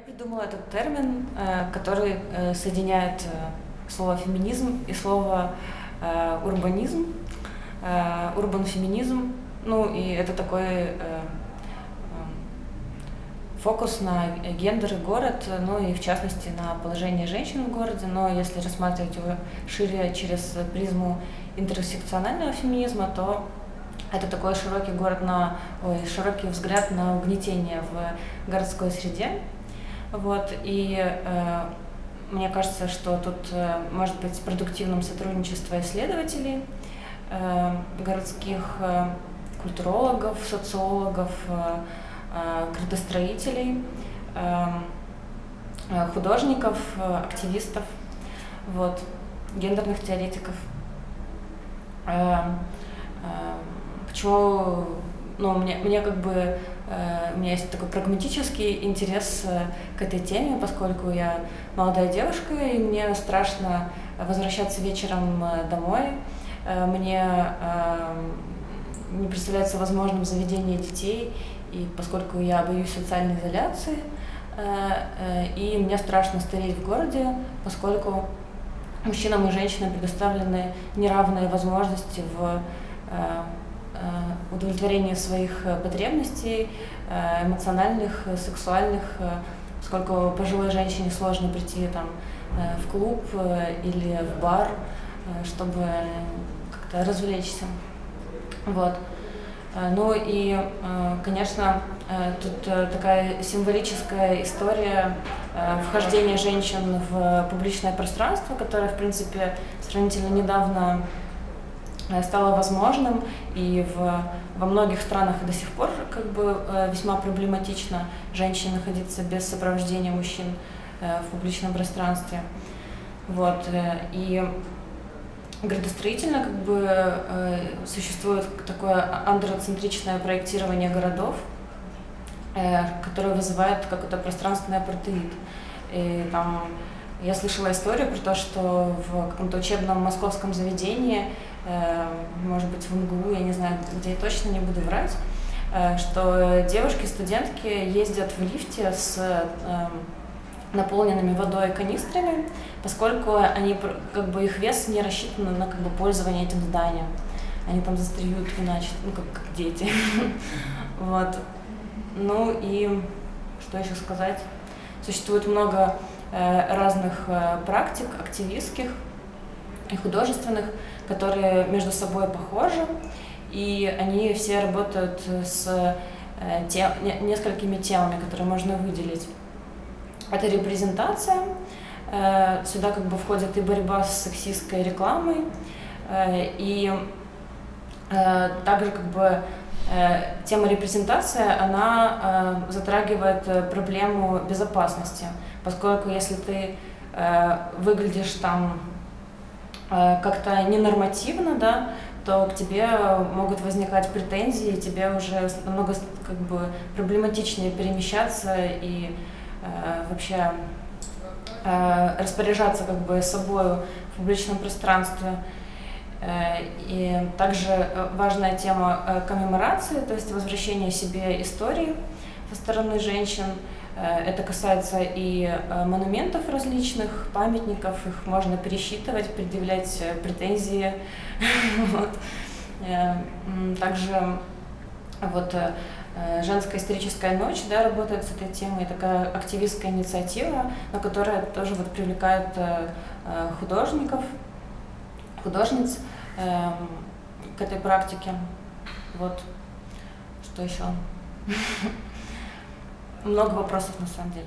Я придумала этот термин, э, который э, соединяет э, слово феминизм и слово урбанизм, урбан-феминизм. Ну и это такой фокус на гендер и город, ну и в частности на положение женщин в городе, но если рассматривать его шире через призму интерсекционального феминизма, то это такой широкий город на, ой, широкий взгляд на угнетение в городской среде. Вот, и э, мне кажется, что тут э, может быть продуктивным сотрудничество исследователей, э, городских э, культурологов, социологов, э, э, градостроителей, э, э художников, э, активистов, вот, гендерных теоретиков. Э, э, почему ну, мне, мне как бы, у меня есть такой прагматический интерес э, к этой теме, поскольку я молодая девушка, и мне страшно возвращаться вечером э, домой. Э, мне э, не представляется возможным заведение детей, и поскольку я боюсь социальной изоляции, э, э, и мне страшно стареть в городе, поскольку мужчинам и женщинам предоставлены неравные возможности в э, Э, удовлетворение своих э, потребностей, э, эмоциональных, сексуальных, поскольку пожилой женщине сложно прийти там, в клуб или в бар, чтобы как-то развлечься. Вот. Ну и, конечно, тут такая символическая история вхождения женщин в публичное пространство, которое, в принципе, сравнительно недавно Э, стало возможным, и в, во многих странах до сих пор как бы э, весьма проблематично женщине находиться без сопровождения мужчин э, в публичном пространстве. Вот, и градостроительно как бы существует такое андроцентричное проектирование городов, которое вызывает какой-то пространственный апартеид. И там я слышала историю про то, что в каком-то учебном московском заведении Э, может быть, в МГУ, я не знаю, где я точно не буду врать, э, что девушки-студентки ездят в лифте с эм, наполненными водой канистрами, поскольку они, как бы, их вес не рассчитан на как бы, пользование этим зданием. Они там застреют иначе, ну, как, как дети. Вот. Ну и что еще сказать? Существует много разных практик активистских и художественных, которые между собой похожи, и они все работают с э, тем, несколькими темами, которые можно выделить. Это репрезентация, э, сюда как бы входит и борьба с сексистской рекламой, э, и также как бы тема репрезентации, она затрагивает проблему безопасности, поскольку если ты выглядишь там Э, как-то ненормативно, да, то к тебе могут возникать претензии, тебе уже намного как бы проблематичнее перемещаться и э, вообще э, распоряжаться как бы собой в публичном пространстве. Э, и также важная тема э, коммеморации, то есть возвращение себе истории со стороны женщин. Э, это касается и э, монументов различных, памятников, их можно пересчитывать, предъявлять э, претензии. вот. Также вот женская историческая ночь да, работает с этой темой, такая активистская инициатива, но которая тоже вот привлекает художников, художниц к этой практике. Вот. Что еще? много вопросов на самом деле.